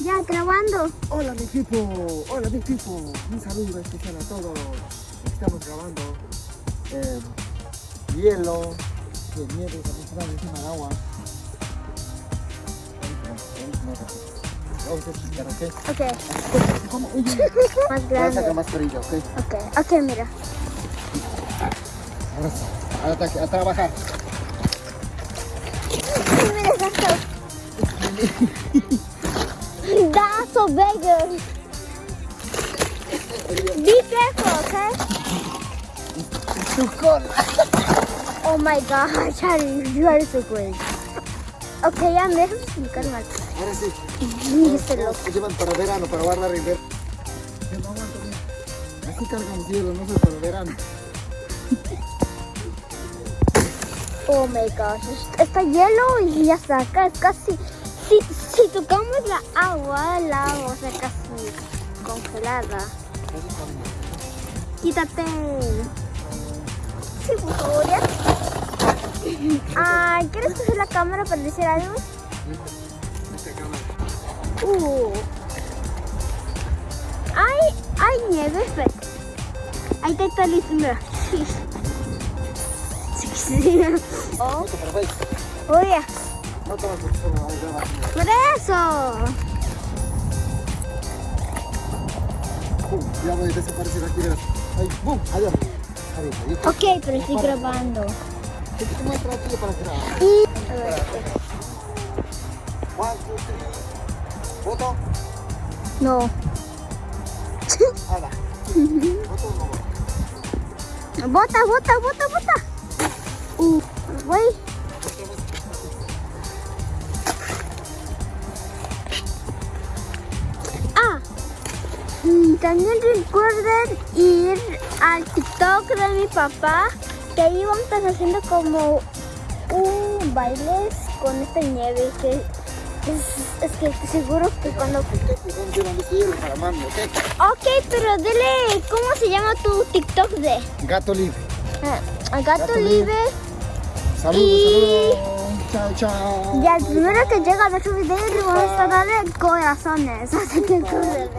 Ya, grabando. Hola mi equipo, hola mi equipo, un saludo especial a todos. Estamos grabando eh, hielo, que nieve también encima del agua. Vamos a explicar, ¿ok? Ok, más Voy a sacar grande. mascarilla, ¿ok? Ok, ok, mira. Ahora sí, a, ataque, a trabajar. Mira That's so big. Be careful, okay? Oh my god, Charlie, you are so great. Ok, ya me dejas explicar más. Ahora sí. Todos loco. se llevan para verano, para guardar invierno. Yo no aguanto, mira. Así cargamos hielo, no sé, para verano. Oh my gosh, está hielo y ya está casi. Si, si tocamos la agua, la agua está casi congelada. Quítate. Sí, por favor, ya. Ah, ¿quieres coger la cámara para decir algo? Uh. Hay, hay nieve, pero. Ahí está, está listo, mira. Sí. Sí, sí. Oh, oye, Por eso. Pum, ya voy a desaparecer aquí. Ahí, boom. Ok, pero estoy grabando. ¿Qué te muestra aquí para grabar? Y. a ver, One, two, three. ¿Foto? No. Nada. ¿Foto no? Bota, bota, bota, bota. Uh. También recuerden ir al TikTok de mi papá, que ahí vamos a estar haciendo como un bailes con esta nieve, que es, es que seguro que cuando... ¿ok? Pero dile, ¿cómo se llama tu TikTok de? Gato libre. Ah, Gato, Gato Libre. Saludos, Y- saludos. Chao, chao. Y al primero que llega a ver su video le vamos a darle corazones. Así que